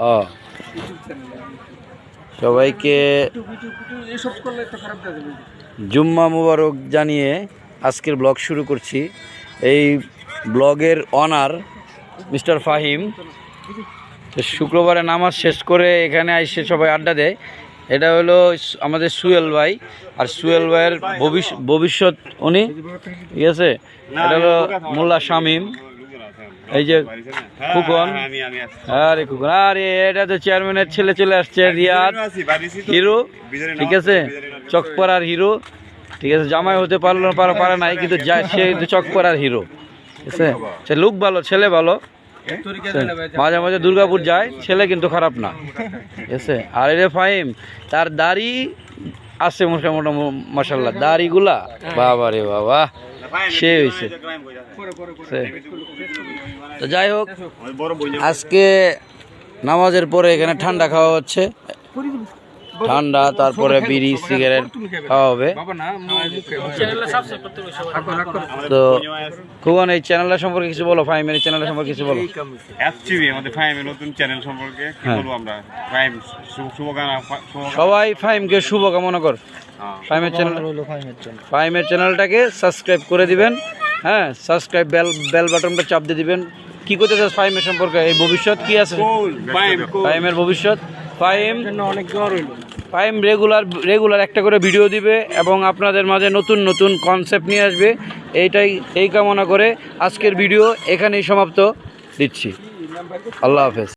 ও। সবাইকে জুম্মা মুবারক জানিয়ে আজকের ব্লগ শুরু করছি। এই ব্লগের অনার মিস্টার ফাহিম। শুক্রবারে নামাজ শেষ করে এখানে এসে সবাই আড্ডা দেয়। এটা হলো আমাদের সুয়েল ভাই। আর সুয়েল ভাইয়ের ভবিষ্য- ভবিষ্যৎ উনি ঠিক আছে? এটা হলো মোল্লা শামিম। এই যে ফুকন আরে ফুকন আরে এটা তো চেয়ারম্যানের ছেলে চলে আসছে রিয়াদ। হিরো ঠিক আছে? চকপাড়ার হিরো। ঠিক আছে জামাই হতে পারল না পারা পারে নাই কিন্তু যা সে কিন্তু চকপাড়ার হিরো। ঠিক আছে? সে লুক ভালো ছেলে ভালো। মাঝে মাঝে দুর্গাপুর যায় ছেলে কিন্তু খারাপ না। ঠিক আছে? আর রে ফাহিম তার দাড়ি আছে মোটামুটি মশাল্লা দাড়িগুলা? বাবা। রে বাবা সে। হয়েছে তো যাই হোক, আজকে নামাজের পরে এখানে ঠান্ডা খাওয়া হচ্ছে। ঠান্ডা তারপরে বিড়ি সিগারেট খাওয়া হবে। বাবা না মুখে চ্যানেলটা সাবস্ক্রাইব করতে হবে তো খুবন এই চ্যানেলটা সম্পর্কে কিছু বলো ফাইমের এই চ্যানেলটা সম্পর্কে কিছু বলো। এসটিভি আমাদের ফাইমের নতুন চ্যানেল সম্পর্কে কি হ্যাঁ। বলব আমরা? ফাইম শুভকামনা শুভকামনা সবাই ফাইমকে শুভ কামনা কর। ফাইমের চ্যানেল ফাইমের চ্যানেলটাকে সাবস্ক্রাইব করে দিবেন। হ্যাঁ সাবস্ক্রাইব বেল বেল বাটনটা চাপ দিয়ে দিবেন। কি করতে চাস ফাইমের সম্পর্কে? এই ভবিষ্যৎ কি আছে? ফাইম ফাইমের ভবিষ্যৎ। ফাইম অনেক জ্বর হইল। ফাইম রেগুলার রেগুলার একটা করে ভিডিও দিবে এবং আপনাদের মাঝে নতুন নতুন কনসেপ্ট নিয়ে আসবে। এইটাই এই কামনা করে আজকের ভিডিও এখানেই সমাপ্ত দিচ্ছি। আল্লাহ হাফেজ।